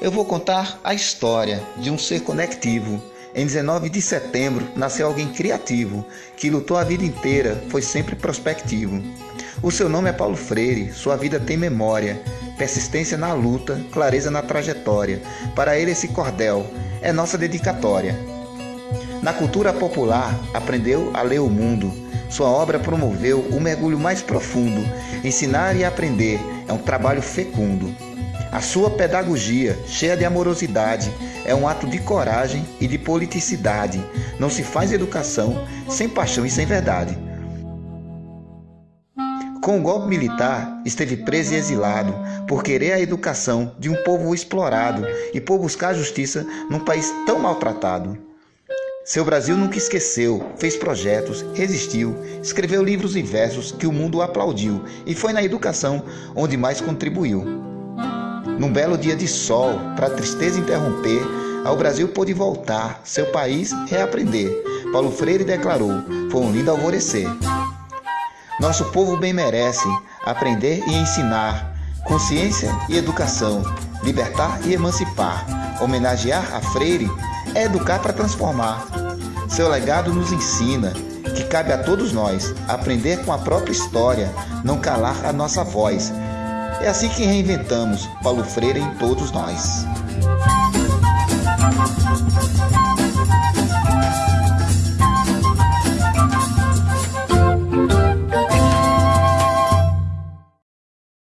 Eu vou contar a história de um ser conectivo. Em 19 de setembro nasceu alguém criativo, que lutou a vida inteira, foi sempre prospectivo. O seu nome é Paulo Freire, sua vida tem memória, persistência na luta, clareza na trajetória. Para ele, esse cordel é nossa dedicatória. Na cultura popular, aprendeu a ler o mundo. Sua obra promoveu o mergulho mais profundo. Ensinar e aprender é um trabalho fecundo. A sua pedagogia, cheia de amorosidade, é um ato de coragem e de politicidade. Não se faz educação sem paixão e sem verdade. Com o golpe militar, esteve preso e exilado por querer a educação de um povo explorado e por buscar justiça num país tão maltratado. Seu Brasil nunca esqueceu, fez projetos, resistiu, escreveu livros e versos que o mundo aplaudiu e foi na educação onde mais contribuiu. Num belo dia de sol, para tristeza interromper, ao Brasil pôde voltar, seu país reaprender. Paulo Freire declarou: foi um lindo alvorecer. Nosso povo bem merece aprender e ensinar, consciência e educação, libertar e emancipar. Homenagear a Freire é educar para transformar. Seu legado nos ensina que cabe a todos nós aprender com a própria história, não calar a nossa voz é assim que reinventamos Paulo Freire em todos nós.